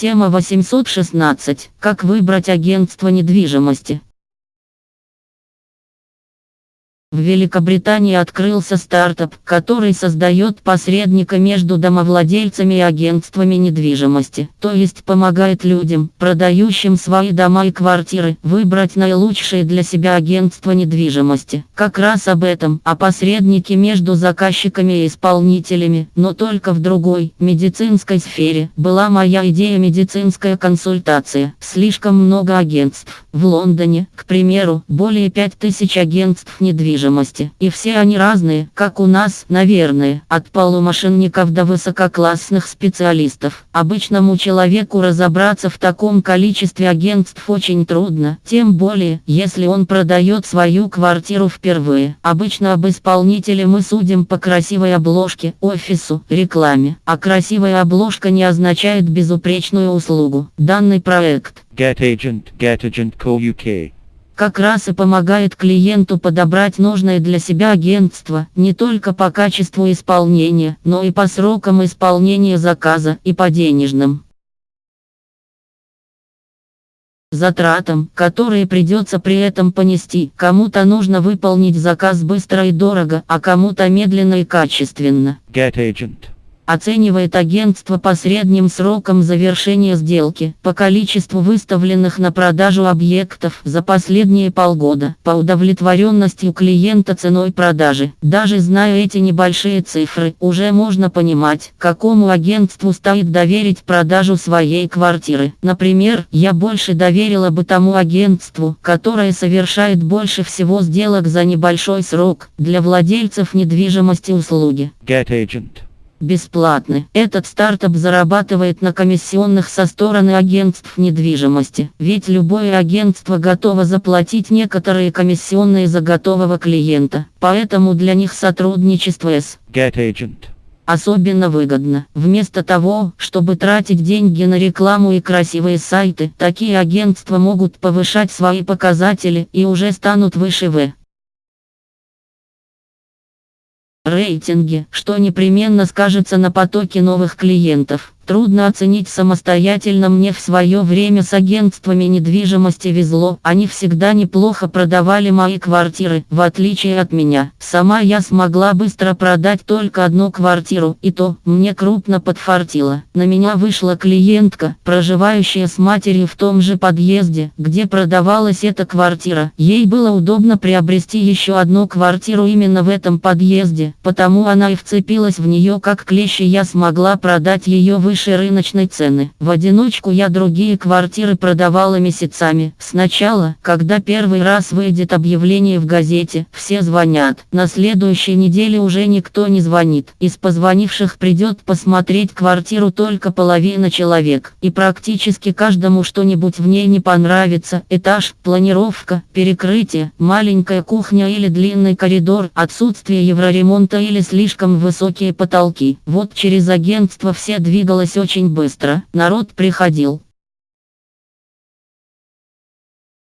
Тема 816. Как выбрать агентство недвижимости? В Великобритании открылся стартап, который создает посредника между домовладельцами и агентствами недвижимости, то есть помогает людям, продающим свои дома и квартиры, выбрать наилучшее для себя агентство недвижимости. Как раз об этом, о посреднике между заказчиками и исполнителями, но только в другой, медицинской сфере, была моя идея медицинская консультация. Слишком много агентств. В Лондоне, к примеру, более 5000 агентств недвижимости недвижимости. И все они разные, как у нас, наверное, от полумошенников до высококлассных специалистов. Обычному человеку разобраться в таком количестве агентств очень трудно, тем более, если он продает свою квартиру впервые. Обычно об исполнителе мы судим по красивой обложке, офису, рекламе. А красивая обложка не означает безупречную услугу. Данный проект Get Agent, Get Agent Co. UK как раз и помогает клиенту подобрать нужное для себя агентство, не только по качеству исполнения, но и по срокам исполнения заказа и по денежным затратам, которые придется при этом понести. Кому-то нужно выполнить заказ быстро и дорого, а кому-то медленно и качественно. Get agent оценивает агентство по средним срокам завершения сделки, по количеству выставленных на продажу объектов за последние полгода, по удовлетворенности у клиента ценой продажи. Даже зная эти небольшие цифры, уже можно понимать, какому агентству стоит доверить продажу своей квартиры. Например, я больше доверила бы тому агентству, которое совершает больше всего сделок за небольшой срок, для владельцев недвижимости услуги. Get agent бесплатны. Этот стартап зарабатывает на комиссионных со стороны агентств недвижимости, ведь любое агентство готово заплатить некоторые комиссионные за готового клиента, поэтому для них сотрудничество с Get Agent особенно выгодно. Вместо того, чтобы тратить деньги на рекламу и красивые сайты, такие агентства могут повышать свои показатели и уже станут выше В рейтинге, что непременно скажется на потоке новых клиентов. Трудно оценить самостоятельно мне в свое время с агентствами недвижимости везло. Они всегда неплохо продавали мои квартиры, в отличие от меня. Сама я смогла быстро продать только одну квартиру, и то, мне крупно подфартило. На меня вышла клиентка, проживающая с матерью в том же подъезде, где продавалась эта квартира. Ей было удобно приобрести еще одну квартиру именно в этом подъезде, потому она и вцепилась в нее как клещи я смогла продать ее выше выше рыночной цены. В одиночку я другие квартиры продавала месяцами. Сначала, когда первый раз выйдет объявление в газете, все звонят. На следующей неделе уже никто не звонит. Из позвонивших придет посмотреть квартиру только половина человек. И практически каждому что-нибудь в ней не понравится. Этаж, планировка, перекрытие, маленькая кухня или длинный коридор, отсутствие евроремонта или слишком высокие потолки. Вот через агентство все двигалось двигалось очень быстро, народ приходил.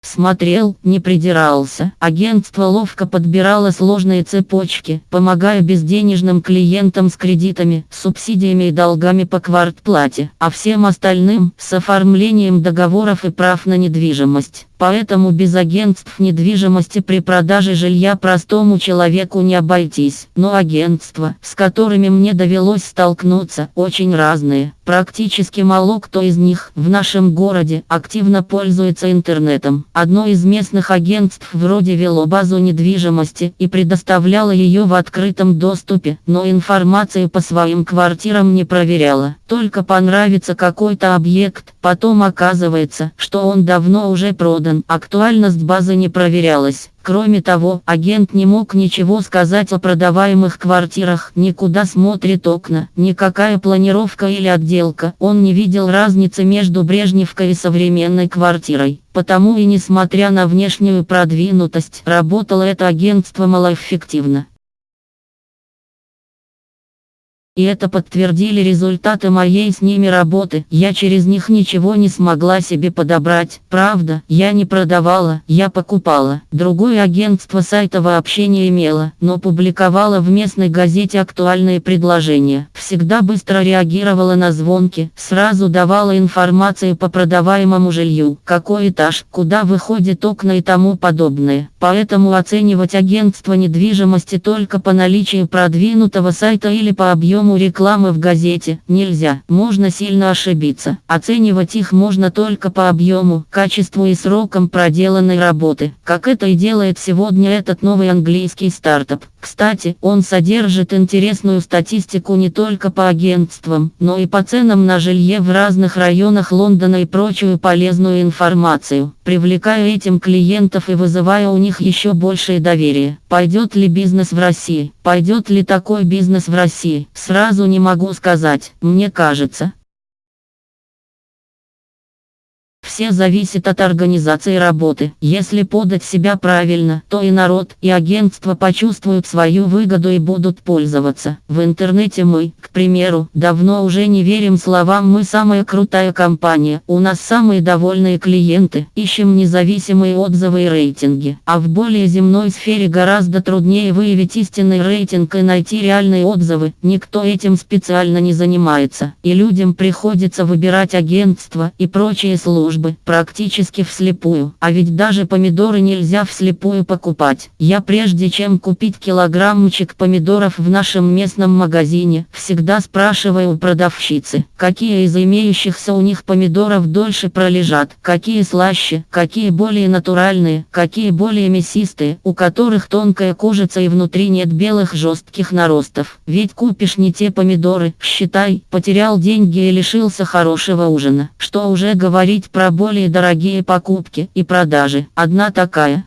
Смотрел, не придирался. Агентство ловко подбирало сложные цепочки, помогая безденежным клиентам с кредитами, субсидиями и долгами по квартплате, а всем остальным с оформлением договоров и прав на недвижимость. Поэтому без агентств недвижимости при продаже жилья простому человеку не обойтись. Но агентства, с которыми мне довелось столкнуться, очень разные. Практически мало кто из них в нашем городе активно пользуется интернетом. Одно из местных агентств вроде вело базу недвижимости и предоставляло ее в открытом доступе, но информацию по своим квартирам не проверяло. Только понравится какой-то объект, потом оказывается, что он давно уже продан продан, актуальность базы не проверялась. Кроме того, агент не мог ничего сказать о продаваемых квартирах, никуда смотрит окна, никакая планировка или отделка. Он не видел разницы между Брежневкой и современной квартирой. Потому и несмотря на внешнюю продвинутость, работало это агентство малоэффективно. И это подтвердили результаты моей с ними работы. Я через них ничего не смогла себе подобрать. Правда, я не продавала, я покупала. Другое агентство сайта вообще не имело, но публиковала в местной газете актуальные предложения. Всегда быстро реагировала на звонки, сразу давала информацию по продаваемому жилью, какой этаж, куда выходит окна и тому подобное. Поэтому оценивать агентство недвижимости только по наличию продвинутого сайта или по объему объему рекламы в газете нельзя, можно сильно ошибиться. Оценивать их можно только по объему, качеству и срокам проделанной работы, как это и делает сегодня этот новый английский стартап. Кстати, он содержит интересную статистику не только по агентствам, но и по ценам на жилье в разных районах Лондона и прочую полезную информацию, привлекая этим клиентов и вызывая у них еще большее доверие. Пойдет ли бизнес в России? Пойдет ли такой бизнес в России? Сразу не могу сказать, мне кажется, Все зависит от организации работы. Если подать себя правильно, то и народ, и агентство почувствуют свою выгоду и будут пользоваться. В интернете мы, к примеру, давно уже не верим словам «мы самая крутая компания», «у нас самые довольные клиенты», ищем независимые отзывы и рейтинги. А в более земной сфере гораздо труднее выявить истинный рейтинг и найти реальные отзывы. Никто этим специально не занимается. И людям приходится выбирать агентство и прочие службы службы, практически вслепую. А ведь даже помидоры нельзя вслепую покупать. Я прежде чем купить килограммчик помидоров в нашем местном магазине, всегда спрашиваю у продавщицы, какие из имеющихся у них помидоров дольше пролежат, какие слаще, какие более натуральные, какие более мясистые, у которых тонкая кожица и внутри нет белых жестких наростов. Ведь купишь не те помидоры, считай, потерял деньги и лишился хорошего ужина. Что уже говорить про более дорогие покупки и продажи. Одна такая,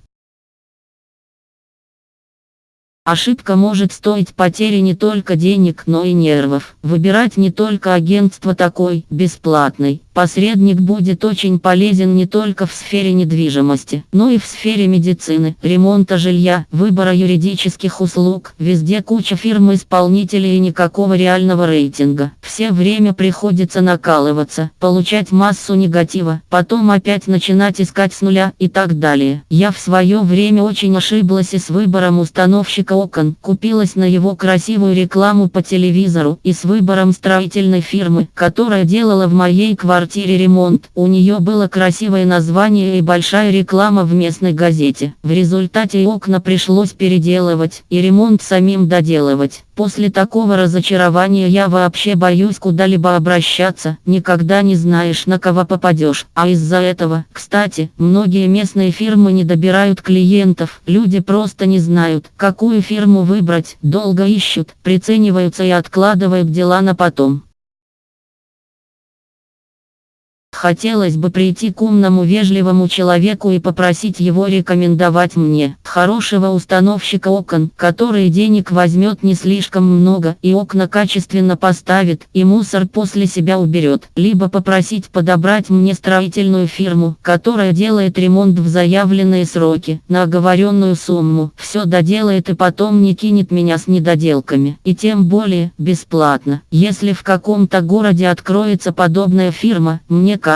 Ошибка может стоить потери не только денег, но и нервов. Выбирать не только агентство такой, бесплатный. Посредник будет очень полезен не только в сфере недвижимости, но и в сфере медицины, ремонта жилья, выбора юридических услуг. Везде куча фирм-исполнителей и никакого реального рейтинга. Все время приходится накалываться, получать массу негатива, потом опять начинать искать с нуля и так далее. Я в свое время очень ошиблась и с выбором установщика окон, купилась на его красивую рекламу по телевизору и с выбором строительной фирмы, которая делала в моей квартире ремонт. У нее было красивое название и большая реклама в местной газете. В результате окна пришлось переделывать и ремонт самим доделывать. После такого разочарования я вообще боюсь куда-либо обращаться, никогда не знаешь на кого попадешь. А из-за этого, кстати, многие местные фирмы не добирают клиентов, люди просто не знают, какую фирму выбрать, долго ищут, прицениваются и откладывают дела на потом. Хотелось бы прийти к умному вежливому человеку и попросить его рекомендовать мне хорошего установщика окон, который денег возьмет не слишком много и окна качественно поставит и мусор после себя уберет. Либо попросить подобрать мне строительную фирму, которая делает ремонт в заявленные сроки, на оговоренную сумму, все доделает и потом не кинет меня с недоделками. И тем более, бесплатно. Если в каком-то городе откроется подобная фирма, мне кажется,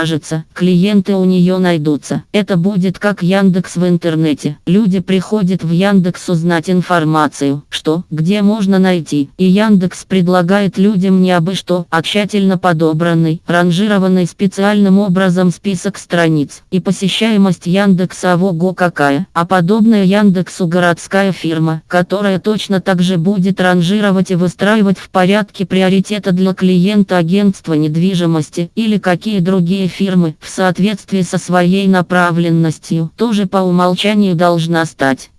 клиенты у нее найдутся. Это будет как Яндекс в интернете. Люди приходят в Яндекс узнать информацию, что, где можно найти. И Яндекс предлагает людям не абы что, а тщательно подобранный, ранжированный специальным образом список страниц. И посещаемость Яндекса ого какая. А подобная Яндексу городская фирма, которая точно так же будет ранжировать и выстраивать в порядке приоритета для клиента агентства недвижимости или какие другие другие фирмы в соответствии со своей направленностью тоже по умолчанию должна стать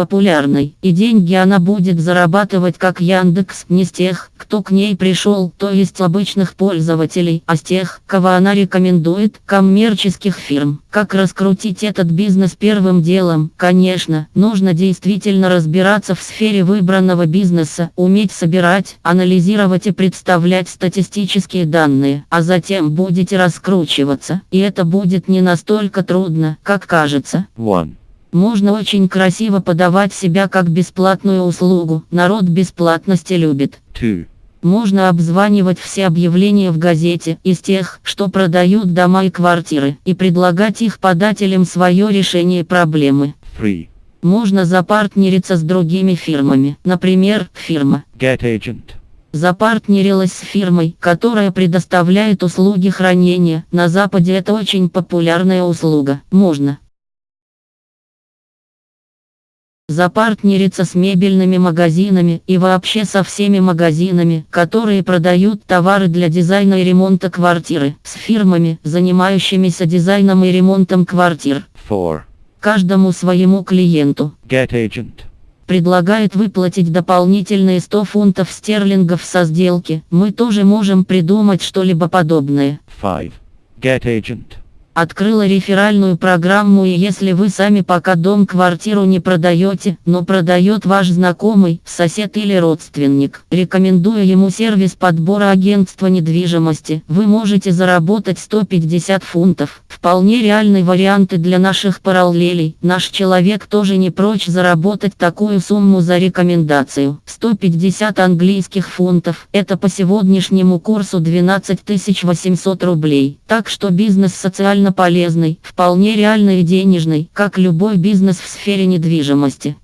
популярной, и деньги она будет зарабатывать как Яндекс, не с тех, кто к ней пришел, то есть обычных пользователей, а с тех, кого она рекомендует, коммерческих фирм. Как раскрутить этот бизнес первым делом? Конечно, нужно действительно разбираться в сфере выбранного бизнеса, уметь собирать, анализировать и представлять статистические данные, а затем будете раскручиваться, и это будет не настолько трудно, как кажется. One. Можно очень красиво подавать себя как бесплатную услугу, народ бесплатности любит. 2. Можно обзванивать все объявления в газете из тех, что продают дома и квартиры, и предлагать их подателям свое решение проблемы. 3. Можно запартнериться с другими фирмами, например, фирма Get agent. запартнерилась с фирмой, которая предоставляет услуги хранения. На Западе это очень популярная услуга. Можно запартнериться с мебельными магазинами и вообще со всеми магазинами, которые продают товары для дизайна и ремонта квартиры, с фирмами, занимающимися дизайном и ремонтом квартир. 4. Каждому своему клиенту Get agent. предлагает выплатить дополнительные 100 фунтов стерлингов со сделки. Мы тоже можем придумать что-либо подобное. 5. Get agent. Открыла реферальную программу и если вы сами пока дом-квартиру не продаете, но продает ваш знакомый, сосед или родственник, рекомендую ему сервис подбора агентства недвижимости, вы можете заработать 150 фунтов. Вполне реальные варианты для наших параллелей. Наш человек тоже не прочь заработать такую сумму за рекомендацию. 150 английских фунтов. Это по сегодняшнему курсу 12 800 рублей. Так что бизнес социально полезный, вполне реальный и денежный, как любой бизнес в сфере недвижимости.